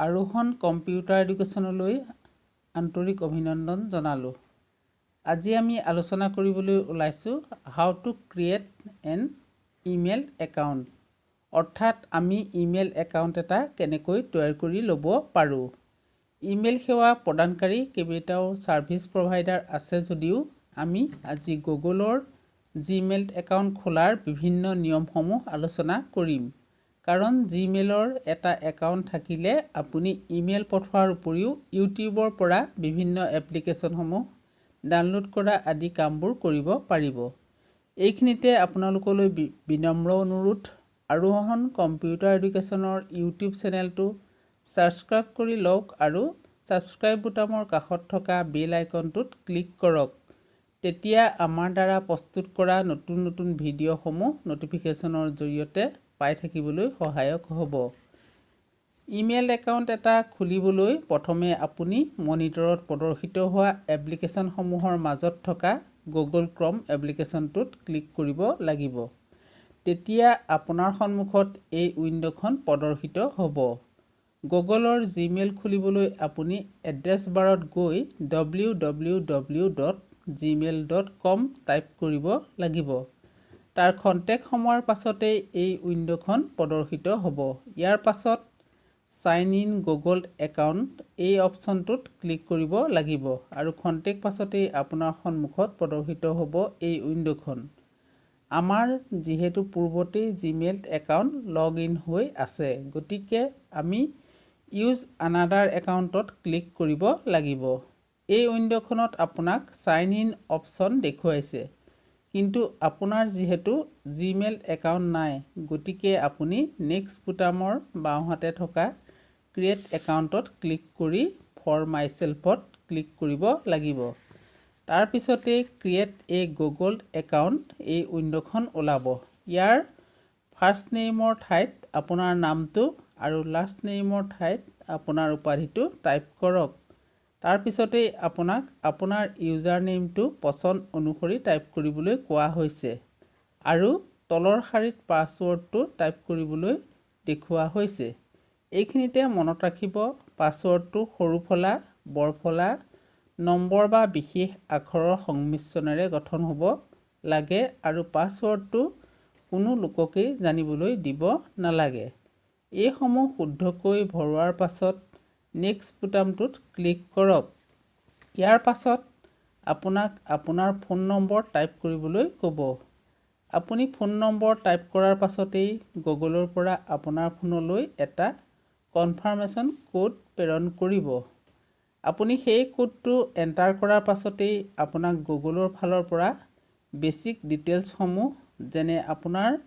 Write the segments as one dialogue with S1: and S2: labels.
S1: আৰোহণ কম্পিউটাৰ এডুকেশ্যনলৈ আন্তৰিক অভিনন্দন জনালোঁ। আজি আমি আলোচনা কৰিবলৈ ওলাইছোঁ how to create an email account অৰ্থাৎ আমি ইমেইল একাউণ্ট এটা কেনেকৈ তৈয়াৰ কৰি ল'ব পাৰোঁ। ইমেইল সেৱা প্ৰদানকাৰী কেইবাটাও ছাৰ্ভিচ প্ৰভাইডাৰ আছে যদিও আমি আজি গুগলৰ জিমেইল একাউণ্ট খোলাৰ বিভিন্ন নিয়মসমূহ আলোচনা কৰিম। কাৰণ জিমেইলৰ এটা একাউণ্ট থাকিলে আপুনি ইমেইল পঠোৱাৰ উপৰিও ইউটিউবৰ পৰা বিভিন্ন এপ্লিকেশ্যনসমূহ ডাউনলোড কৰা আদি কামবোৰ কৰিব পাৰিব। এইখিনিতে আপোনালোকলৈ বিনম্ৰ অনুৰোধ। আৰোহণ কম্পিউটাৰ এডুকেশ্যনৰ ইউটিউব চেনেলটো ছাবস্ক্ৰাইব কৰি লওক আৰু ছাবস্ক্ৰাইব বুটামৰ কাষত থকা বেল আইকনটোত ক্লিক কৰক। তেতিয়া আমাৰ দ্বাৰা প্ৰস্তুত কৰা নতুন নতুন ভিডিঅ'সমূহ ন'টিফিকেশ্যনৰ জৰিয়তে পাই থাকিবলৈ সহায়ক হ'ব। ইমেইল একাউণ্ট এটা খুলিবলৈ প্ৰথমে আপুনি মনিটৰত প্ৰদৰ্শিত হোৱা এপ্লিকেশ্যনসমূহৰ মাজত থকা গুগল ক্ৰম এপ্লিকেশ্যনটোত ক্লিক কৰিব লাগিব। তেতিয়া আপোনাৰ সন্মুখত এই উইণ্ড'খন প্ৰদৰ্শিত হ'ব। গুগলৰ জিমেইল খুলিবলৈ আপুনি এড্ৰেছ বাৰত গৈ W W W dot Gmail dot com type কৰিব লাগিব। তাৰ খন্তেক সময়ৰ পাছতেই এই উইণ্ড'খন প্ৰদৰ্শিত হ'ব। ইয়াৰ পাছত চাইন ইন গুগল একাউণ্ট এই অপশ্যনটোত ক্লিক কৰিব লাগিব আৰু খন্তেক পাছতেই আপোনাৰ সন্মুখত প্ৰদৰ্শিত হ'ব এই উইণ্ড'খন। আমাৰ যিহেতু পূৰ্বতেই জিমেইল একাউণ্ট লগ ইন হৈ আছে গতিকে আমি ইউজ আনাডাৰ একাউণ্টত ক্লিক কৰিব লাগিব। এই উইণ্ড'খনত আপোনাক চাইন ইন অপশ্যন দেখুৱাইছে। কিন্তু আপোনাৰ যিহেতু জিমেইল একাউণ্ট নাই গতিকে আপুনি নেক্সট বুটামৰ বাওঁহাতে থকা ক্ৰিয়েট একাউণ্টত ক্লিক কৰি ফৰ মাইছেল্ফত ক্লিক কৰিব লাগিব। তাৰপিছতেই ক্ৰিয়েট এ গুগল একাউণ্ট এই উইণ্ড'খন ওলাব। ইয়াৰ ফাৰ্ষ্ট নেইমৰ ঠাইত আপোনাৰ নামটো আৰু লাষ্ট নেইমৰ ঠাইত আপোনাৰ উপাধিটো টাইপ কৰক। তাৰপিছতেই আপোনাক আপোনাৰ ইউজাৰ নেইমটো পচন্দ অনুসৰি টাইপ কৰিবলৈ কোৱা হৈছে আৰু তলৰ শাৰীত পাছৱৰ্ডটো টাইপ কৰিবলৈ দেখুওৱা হৈছে। এইখিনিতে মনত ৰাখিব পাছৱৰ্ডটো সৰু ফলা বৰ ফলা নম্বৰ বা বিশেষ আখৰৰ সংমিশ্ৰণেৰে গঠন হ'ব লাগে আৰু পাছৱৰ্ডটো কোনো লোককেই জানিবলৈ দিব নালাগে। এইসমূহ শুদ্ধকৈ ভৰোৱাৰ পাছত নেক্সট বুটামটোত ক্লিক কৰক। ইয়াৰ পাছত আপোনাক আপোনাৰ ফোন নম্বৰ টাইপ কৰিবলৈ ক'ব। আপুনি ফোন নম্বৰ টাইপ কৰাৰ পাছতেই গুগলৰ পৰা আপোনাৰ ফোনলৈ এটা কনফাৰ্মেশ্যন ক'ড প্ৰেৰণ কৰিব। আপুনি সেই ক'ডটো এণ্টাৰ কৰাৰ পাছতেই আপোনাক গুগলৰ ফালৰ পৰা বেচিক ডিটেইলছসমূহ যেনে আপোনাৰ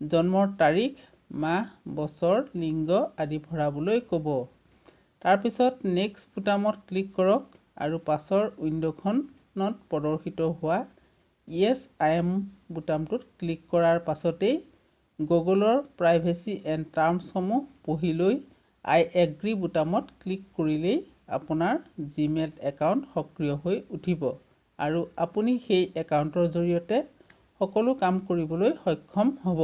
S1: জন্মৰ তাৰিখ মাহ বছৰ লিংগ আদি ভৰাবলৈ ক'ব। তাৰপিছত নেক্সট বুটামত ক্লিক কৰক আৰু পাছৰ উইণ্ড'খনত প্ৰদৰ্শিত হোৱা য়েছ আই এম বুটামটোত ক্লিক কৰাৰ পাছতেই গুগলৰ প্ৰাইভেচি এণ্ড টাৰ্মছসমূহ পঢ়ি লৈ আই এগ্ৰী বুটামত ক্লিক কৰিলেই আপোনাৰ জিমেইল একাউণ্ট সক্ৰিয় হৈ উঠিব আৰু আপুনি সেই একাউণ্টৰ জৰিয়তে সকলো কাম কৰিবলৈ সক্ষম হ'ব।